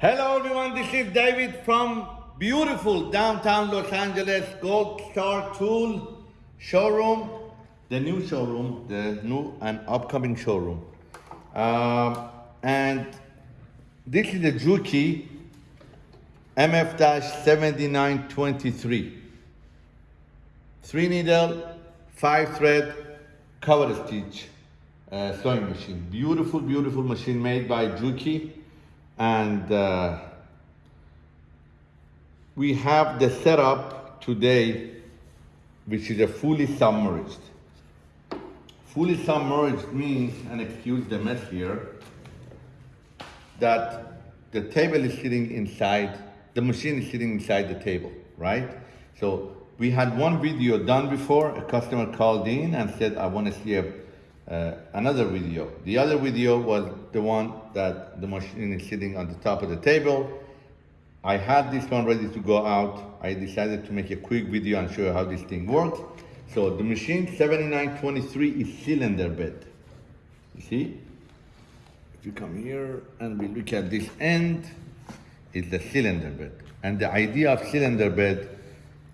Hello everyone, this is David from beautiful downtown Los Angeles Gold Star Tool showroom, the new showroom, the new and upcoming showroom. Um, and this is the Juki MF-7923. Three needle, five thread, cover stitch uh, sewing machine. Beautiful, beautiful machine made by Juki. And uh, we have the setup today, which is a fully submerged. Fully submerged means, and excuse the mess here, that the table is sitting inside, the machine is sitting inside the table, right? So we had one video done before, a customer called in and said, I want to see a, uh, another video. The other video was the one that the machine is sitting on the top of the table. I had this one ready to go out. I decided to make a quick video and show you how this thing works. So the machine 7923 is cylinder bed. You see? If you come here and we look at this end, it's the cylinder bed. And the idea of cylinder bed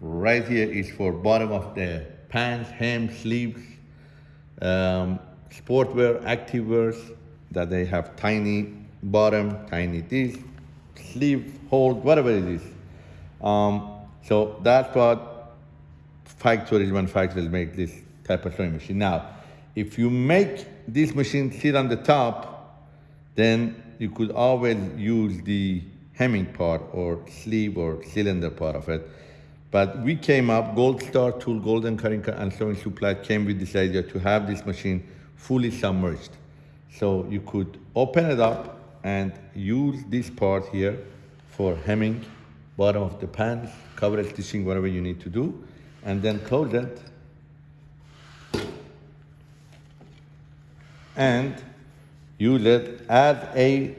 right here is for bottom of the pants, hem, sleeves, um, sportwear, activewears that they have tiny bottom, tiny this, sleeve hold, whatever it is. Um, so that's what factories, manufacturers make this type of sewing machine. Now, if you make this machine sit on the top, then you could always use the hemming part or sleeve or cylinder part of it. But we came up, Gold Star Tool, Golden Cutting and Sewing Supply came with this idea to have this machine fully submerged. So you could open it up and use this part here for hemming, bottom of the pants, cover stitching, whatever you need to do, and then close it. And use it as a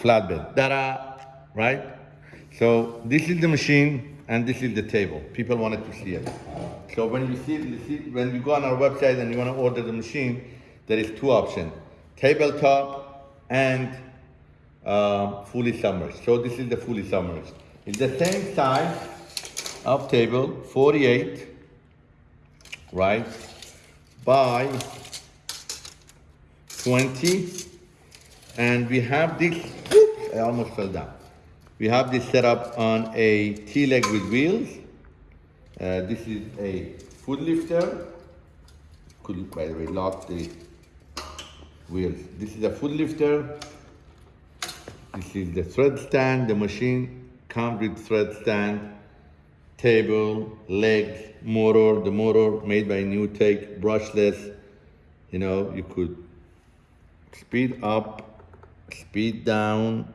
flatbed. Ta-da! Right? So this is the machine and this is the table. People wanted to see it. So when you see, you see when you go on our website and you want to order the machine, there is two options: tabletop and uh, fully submerged. So this is the fully submerged. It's the same size of table, 48, right, by 20. And we have this, I almost fell down. We have this set up on a T-leg with wheels. Uh, this is a foot lifter. Could, by the way, lock the wheels. This is a foot lifter. This is the thread stand. The machine comes with thread stand, table, legs, motor. The motor made by NewTek, brushless. You know, you could speed up, speed down,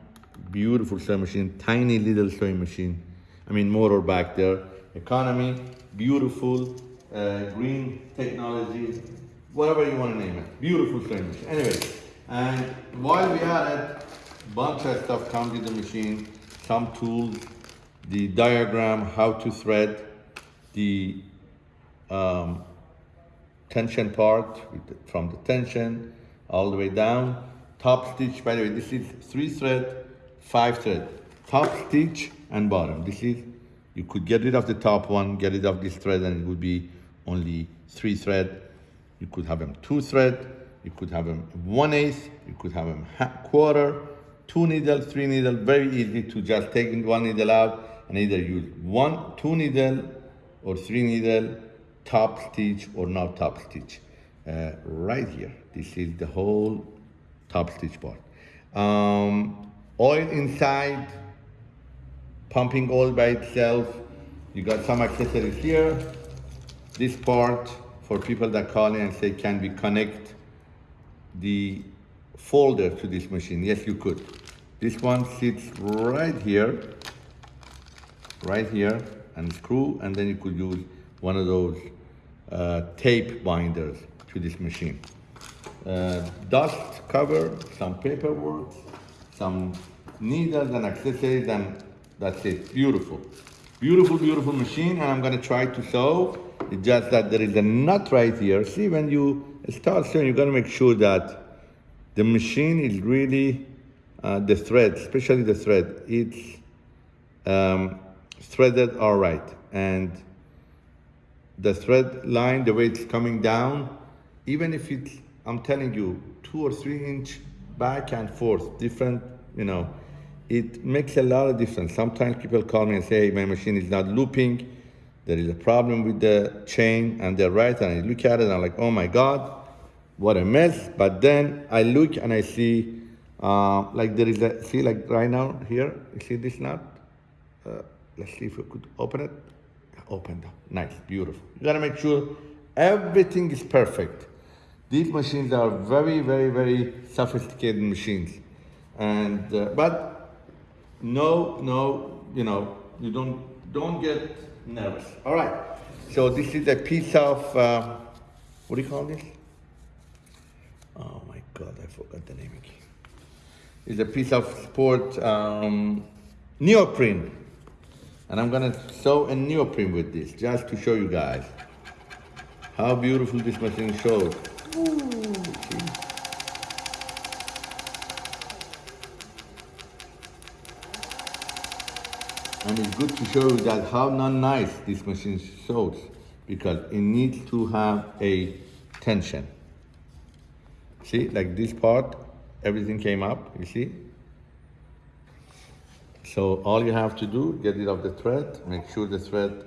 beautiful sewing machine, tiny little sewing machine. I mean motor back there. Economy, beautiful, uh, green technology, whatever you want to name it. Beautiful machine. Anyway, and while we are at bunch of stuff comes with the machine, some tools, the diagram, how to thread, the um, tension part the, from the tension all the way down. Top stitch, by the way, this is three thread, five thread. Top stitch and bottom. This is, you could get rid of the top one, get rid of this thread and it would be only three thread. You could have them two thread, you could have them one eighth, you could have them quarter, two needle, three needle, very easy to just take one needle out and either use one, two needle or three needle, top stitch or not top stitch. Uh, right here, this is the whole top stitch part. Um, oil inside, pumping oil by itself. You got some accessories here. This part for people that call in and say, can we connect the folder to this machine? Yes, you could. This one sits right here, right here, and screw, and then you could use one of those uh, tape binders to this machine. Uh, dust cover, some paperwork, some needles and accessories, and that's it. Beautiful. Beautiful, beautiful machine, and I'm gonna try to sew. It's just that there is a nut right here. See, when you start sewing, you gotta make sure that the machine is really uh, the thread, especially the thread, it's um, threaded all right. And the thread line, the way it's coming down, even if it's, I'm telling you, two or three inch back and forth, different, you know, it makes a lot of difference. Sometimes people call me and say, my machine is not looping. There is a problem with the chain and they're right. And I look at it and I'm like, oh my God, what a mess. But then I look and I see, uh, like there is a, see like right now here, you see this nut? Uh, let's see if we could open it. Opened up, nice, beautiful. You gotta make sure everything is perfect. These machines are very, very, very sophisticated machines. And, uh, but no, no, you know, you don't, don't get nervous. All right, so this is a piece of, uh, what do you call this? Oh my God, I forgot the name again. It's a piece of sport um, neoprene. And I'm gonna sew a neoprene with this, just to show you guys how beautiful this machine shows. Ooh, And it's good to show you that how not nice this machine shows because it needs to have a tension. See, like this part, everything came up, you see? So all you have to do, get rid of the thread, make sure the thread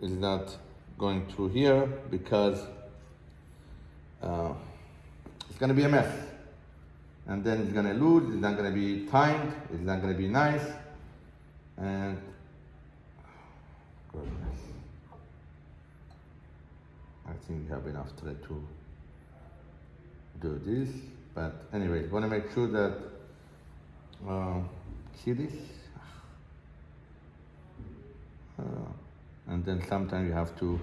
is not going through here because uh, it's gonna be a mess. And then it's gonna lose, it's not gonna be timed, it's not gonna be nice. And goodness. I think we have enough thread to do this. But anyway, want to make sure that uh, see this, uh, and then sometimes you have to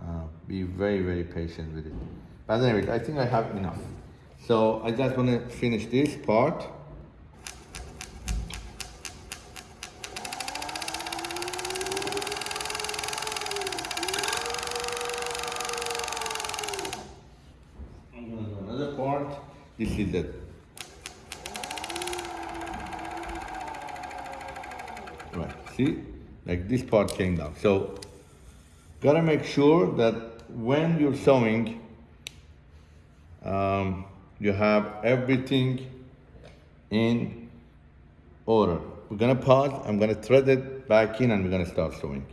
uh, be very very patient with it. But anyway, I think I have enough. So I just want to finish this part. This. Right, see? Like this part came down. So, gotta make sure that when you're sewing, um, you have everything in order. We're gonna pause, I'm gonna thread it back in and we're gonna start sewing.